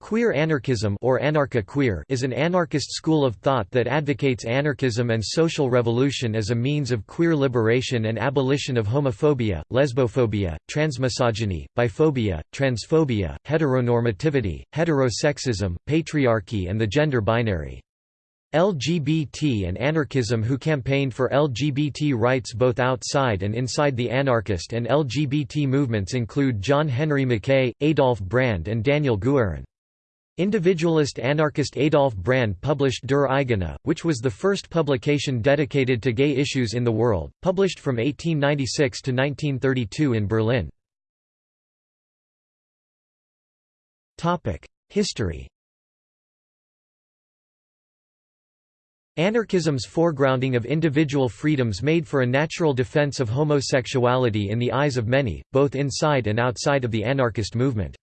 Queer anarchism or anarcha-queer is an anarchist school of thought that advocates anarchism and social revolution as a means of queer liberation and abolition of homophobia, lesbophobia, transmisogyny, biphobia, transphobia, heteronormativity, heterosexism, patriarchy and the gender binary. LGBT and anarchism who campaigned for LGBT rights both outside and inside the anarchist and LGBT movements include John Henry Mackay, Adolf Brand and Daniel Guerin. Individualist anarchist Adolf Brand published Der Eigene, which was the first publication dedicated to gay issues in the world, published from 1896 to 1932 in Berlin. History Anarchism's foregrounding of individual freedoms made for a natural defense of homosexuality in the eyes of many, both inside and outside of the anarchist movement.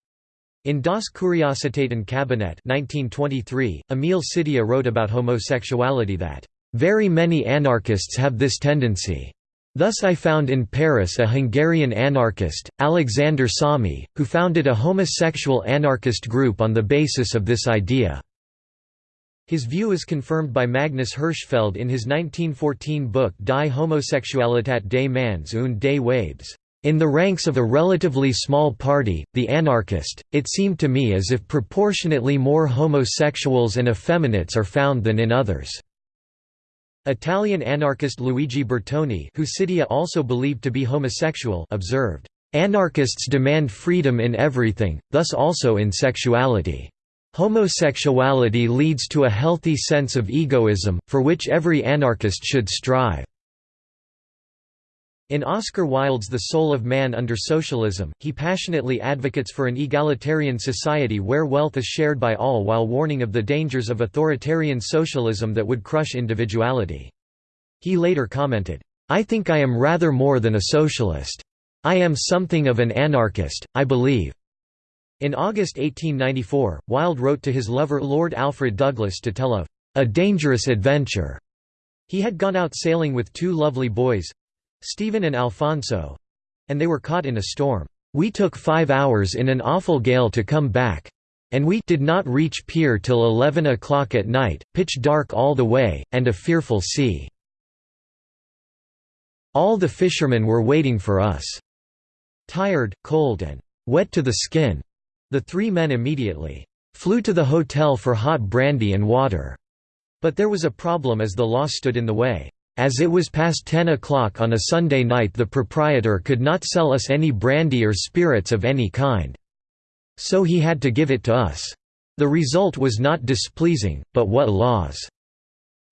In Das Kuriositätenkabinett 1923, Emil Szittya wrote about homosexuality that, "...very many anarchists have this tendency. Thus I found in Paris a Hungarian anarchist, Alexander Sommi, who founded a homosexual anarchist group on the basis of this idea." His view is confirmed by Magnus Hirschfeld in his 1914 book Die Homosexualität des Manns und des Weibes. In the ranks of a relatively small party, the anarchist, it seemed to me as if proportionately more homosexuals and effeminates are found than in others. Italian anarchist Luigi Bertoni who Szittya also believed to be homosexual observed, "...anarchists demand freedom in everything, thus also in sexuality. Homosexuality leads to a healthy sense of egoism, for which every anarchist should strive." In Oscar Wilde's The Soul of Man Under Socialism, he passionately advocates for an egalitarian society where wealth is shared by all while warning of the dangers of authoritarian socialism that would crush individuality. He later commented, "'I think I am rather more than a socialist. I am something of an anarchist, I believe." In August 1894, Wilde wrote to his lover Lord Alfred Douglas to tell of "'a dangerous adventure' He had gone out sailing with two lovely boys, Stephen and Alfonso and they were caught in a storm. We took five hours in an awful gale to come back. And we did not reach pier till eleven o'clock at night, pitch dark all the way, and a fearful sea. All the fishermen were waiting for us. Tired, cold and wet to the skin, the three men immediately flew to the hotel for hot brandy and water. But there was a problem as the law stood in the way. As it was past ten o'clock on a Sunday night the proprietor could not sell us any brandy or spirits of any kind. So he had to give it to us. The result was not displeasing, but what laws!"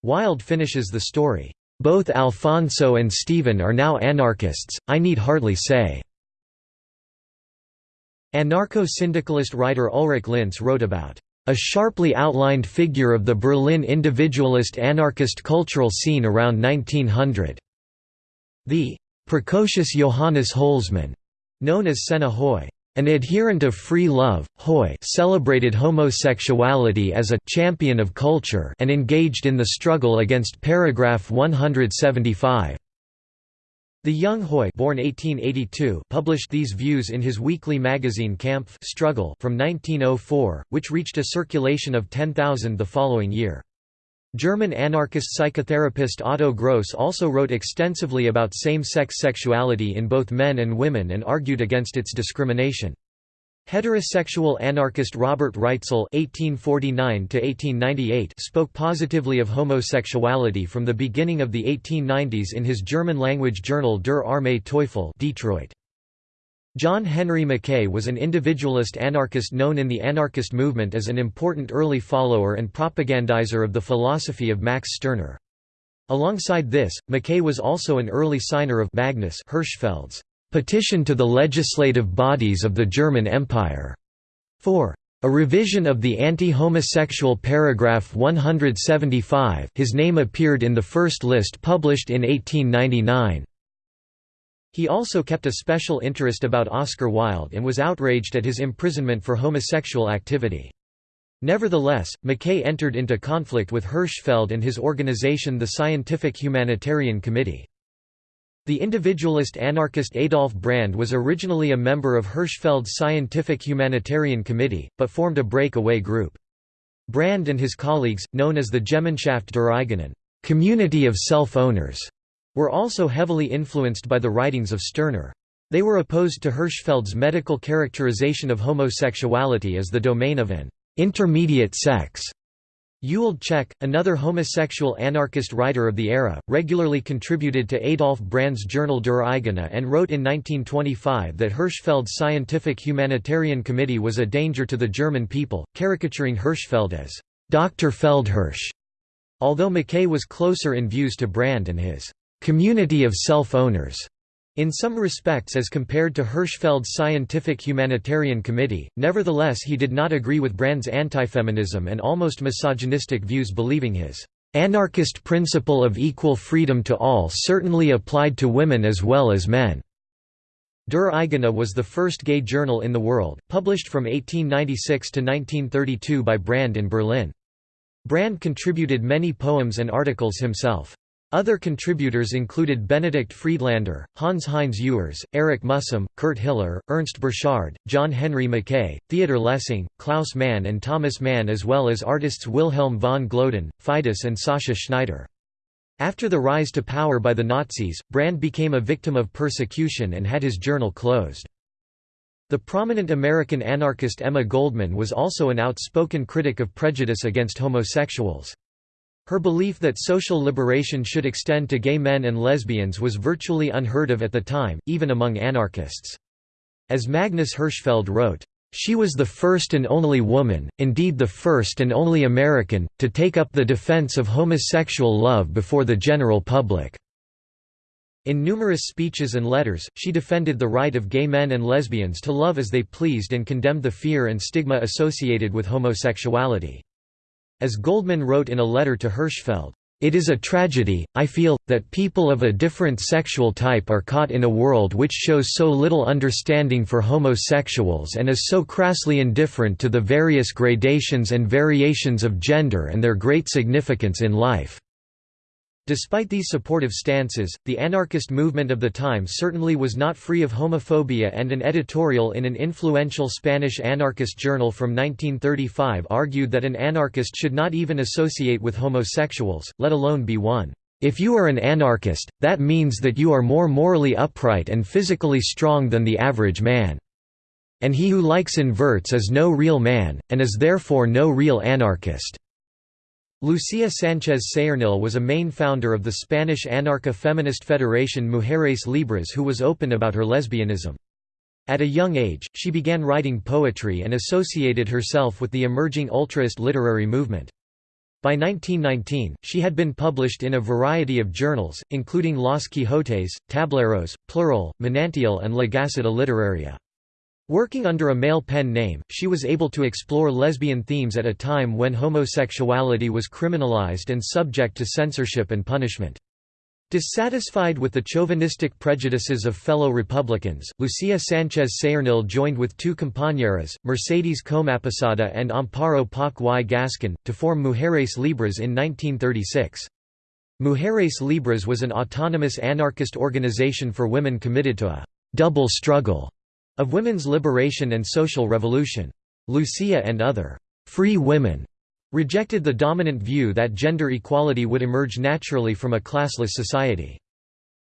Wilde finishes the story, "...both Alfonso and Stephen are now anarchists, I need hardly say." Anarcho-syndicalist writer Ulrich Linse wrote about a sharply outlined figure of the Berlin individualist anarchist cultural scene around 1900. The precocious Johannes Holzmann, known as Senna Hoy, an adherent of free love, Hoy celebrated homosexuality as a champion of culture and engaged in the struggle against paragraph 175. The young Hoy born 1882 published these views in his weekly magazine Kampf Struggle from 1904, which reached a circulation of 10,000 the following year. German anarchist psychotherapist Otto Gross also wrote extensively about same-sex sexuality in both men and women and argued against its discrimination. Heterosexual anarchist Robert Reitzel (1849–1898) spoke positively of homosexuality from the beginning of the 1890s in his German-language journal Der Arme Teufel, Detroit. John Henry Mackay was an individualist anarchist known in the anarchist movement as an important early follower and propagandizer of the philosophy of Max Stirner. Alongside this, Mackay was also an early signer of Magnus Hirschfeld's Petition to the legislative bodies of the German Empire. 4. A revision of the anti-homosexual paragraph 175 his name appeared in the first list published in 1899. He also kept a special interest about Oscar Wilde and was outraged at his imprisonment for homosexual activity. Nevertheless, Mackay entered into conflict with Hirschfeld and his organization the Scientific Humanitarian Committee. The individualist anarchist Adolf Brand was originally a member of Hirschfeld's Scientific Humanitarian Committee, but formed a breakaway group. Brand and his colleagues, known as the Gemeinschaft der Eigenen community of self-owners, were also heavily influenced by the writings of Stirner. They were opposed to Hirschfeld's medical characterization of homosexuality as the domain of an intermediate sex. Ewald Tscheck, another homosexual anarchist writer of the era, regularly contributed to Adolf Brand's journal Der Eigene and wrote in 1925 that Hirschfeld's Scientific Humanitarian Committee was a danger to the German people, caricaturing Hirschfeld as Dr. Feldhirsch. Although Mackay was closer in views to Brand and his community of self-owners, in some respects as compared to Hirschfeld's Scientific Humanitarian Committee, nevertheless he did not agree with Brand's anti-feminism and almost misogynistic views believing his anarchist principle of equal freedom to all certainly applied to women as well as men. Der Eigene was the first gay journal in the world, published from 1896 to 1932 by Brand in Berlin. Brand contributed many poems and articles himself. Other contributors included Benedict Friedlander, Hans-Heinz Ewers, Eric Mühsam, Kurt Hiller, Ernst Burchard, John Henry Mackay, Theodor Lessing, Klaus Mann and Thomas Mann as well as artists Wilhelm von Gloeden, Fidus and Sascha Schneider. After the rise to power by the Nazis, Brand became a victim of persecution and had his journal closed. The prominent American anarchist Emma Goldman was also an outspoken critic of prejudice against homosexuals. Her belief that social liberation should extend to gay men and lesbians was virtually unheard of at the time, even among anarchists. As Magnus Hirschfeld wrote, "...she was the first and only woman, indeed the first and only American, to take up the defense of homosexual love before the general public." In numerous speeches and letters, she defended the right of gay men and lesbians to love as they pleased and condemned the fear and stigma associated with homosexuality. As Goldman wrote in a letter to Hirschfeld, it is a tragedy, I feel, that people of a different sexual type are caught in a world which shows so little understanding for homosexuals and is so crassly indifferent to the various gradations and variations of gender and their great significance in life. Despite these supportive stances, the anarchist movement of the time certainly was not free of homophobia and an editorial in an influential Spanish anarchist journal from 1935 argued that an anarchist should not even associate with homosexuals, let alone be one. If you are an anarchist, that means that you are more morally upright and physically strong than the average man. And he who likes inverts is no real man, and is therefore no real anarchist. Lucia Sánchez Saornil was a main founder of the Spanish anarcha-feminist federation Mujeres Libres who was open about her lesbianism. At a young age, she began writing poetry and associated herself with the emerging ultraist literary movement. By 1919, she had been published in a variety of journals, including Los Quijotes, Tableros, Plural, Manantial and La Gaceta Literaria. Working under a male pen name, she was able to explore lesbian themes at a time when homosexuality was criminalized and subject to censorship and punishment. Dissatisfied with the chauvinistic prejudices of fellow Republicans, Lucia Sánchez Saornil joined with two compañeras, Mercedes Comaposada and Amparo Poch y Gascon, to form Mujeres Libres in 1936. Mujeres Libres was an autonomous anarchist organization for women committed to a «double struggle» of women's liberation and social revolution. Lucia and other «free women» rejected the dominant view that gender equality would emerge naturally from a classless society.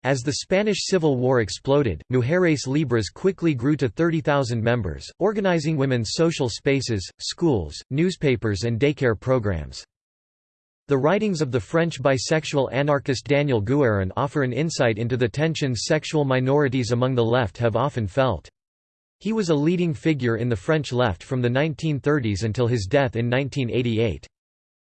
As the Spanish Civil War exploded, Mujeres Libres quickly grew to 30,000 members, organizing women's social spaces, schools, newspapers and daycare programs. The writings of the French bisexual anarchist Daniel Guérin offer an insight into the tensions sexual minorities among the left have often felt. He was a leading figure in the French left from the 1930s until his death in 1988.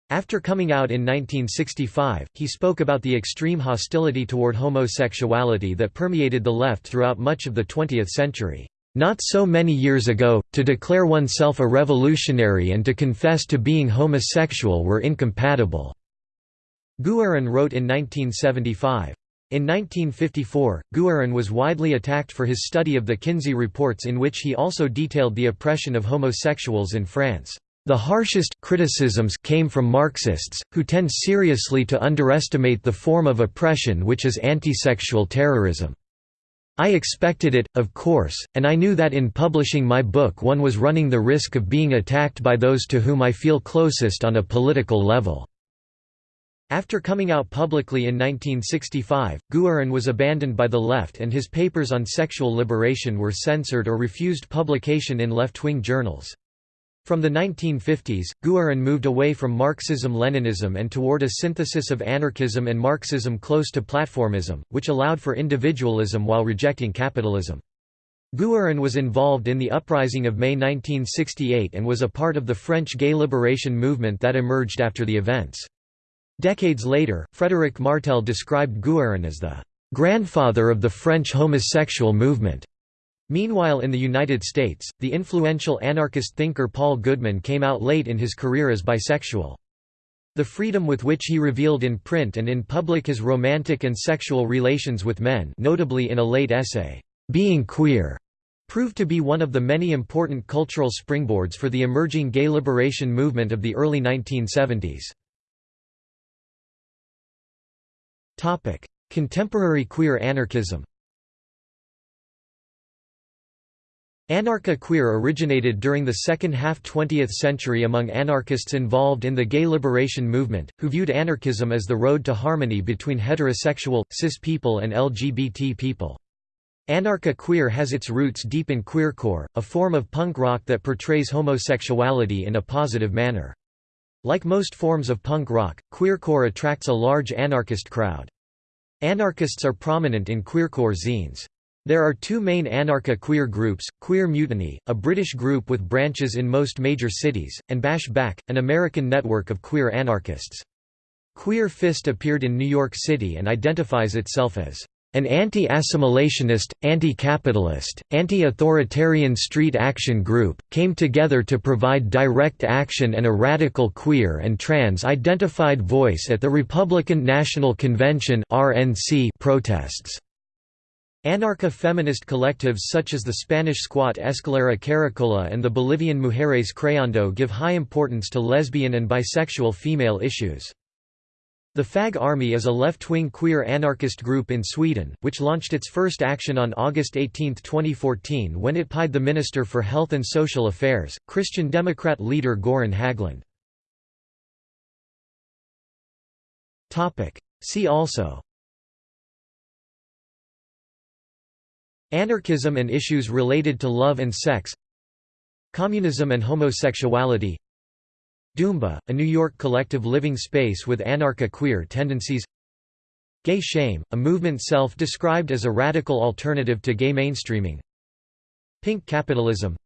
After coming out in 1965, he spoke about the extreme hostility toward homosexuality that permeated the left throughout much of the 20th century. Not so many years ago, to declare oneself a revolutionary and to confess to being homosexual were incompatible." Guérin wrote in 1975. In 1954, Guérin was widely attacked for his study of the Kinsey reports in which he also detailed the oppression of homosexuals in France. The harshest criticisms came from Marxists, who tend seriously to underestimate the form of oppression which is antisexual terrorism. I expected it, of course, and I knew that in publishing my book one was running the risk of being attacked by those to whom I feel closest on a political level. After coming out publicly in 1965, Guerin was abandoned by the left and his papers on sexual liberation were censored or refused publication in left-wing journals. From the 1950s, Guerin moved away from Marxism-Leninism and toward a synthesis of anarchism and Marxism close to platformism, which allowed for individualism while rejecting capitalism. Guerin was involved in the uprising of May 1968 and was a part of the French gay liberation movement that emerged after the events. Decades later, Frédéric Martel described Guerin as the "...grandfather of the French homosexual movement." Meanwhile in the United States, the influential anarchist thinker Paul Goodman came out late in his career as bisexual. The freedom with which he revealed in print and in public his romantic and sexual relations with men notably in a late essay, "'Being Queer' proved to be one of the many important cultural springboards for the emerging gay liberation movement of the early 1970s. Contemporary queer anarchism Anarcha-queer originated during the second half 20th century among anarchists involved in the gay liberation movement, who viewed anarchism as the road to harmony between heterosexual, cis people and LGBT people. Anarcha-queer has its roots deep in queercore, a form of punk rock that portrays homosexuality in a positive manner. Like most forms of punk rock, queercore attracts a large anarchist crowd. Anarchists are prominent in queercore zines. There are two main anarcha-queer groups, Queer Mutiny, a British group with branches in most major cities, and Bash Back, an American network of queer anarchists. Queer Fist appeared in New York City and identifies itself as an anti-assimilationist, anti-capitalist, anti-authoritarian street action group, came together to provide direct action and a radical queer and trans-identified voice at the Republican National Convention protests. Anarcha-feminist collectives such as the Spanish squat Escalera Caracola and the Bolivian Mujeres Creando give high importance to lesbian and bisexual female issues. The Fag Army is a left-wing queer anarchist group in Sweden, which launched its first action on August 18, 2014 when it pied the Minister for Health and Social Affairs, Christian Democrat leader Göran Hägglund. See also. Anarchism and issues related to love and sex. Communism and homosexuality Dumba, a New York collective living space with anarcha-queer tendencies. Gay Shame, a movement self-described as a radical alternative to gay mainstreaming. Pink Capitalism.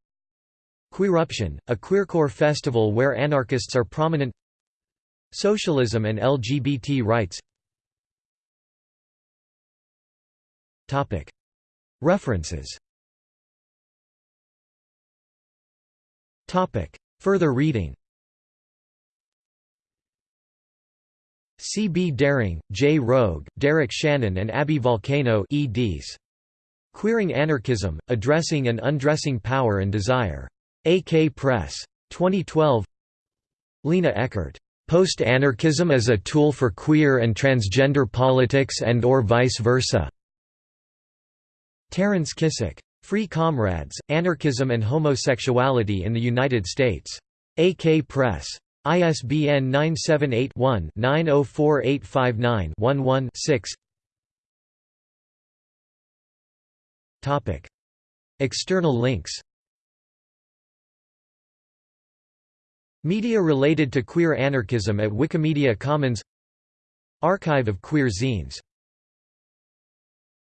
Queeruption, a queercore festival where anarchists are prominent. Socialism and LGBT rights. References. Further reading C. B. Daring, J. Rogue, Derek Shannon and Abby Volcano eds. Queering Anarchism, Addressing and Undressing Power and Desire. AK Press. 2012 Lena Eckert. Post-Anarchism as a Tool for Queer and Transgender Politics and or Vice Versa. Terence Kissack. Free Comrades, Anarchism and Homosexuality in the United States. AK Press. ISBN 978-1-904859-11-6 External links. Media related to queer anarchism at Wikimedia Commons. Archive of queer zines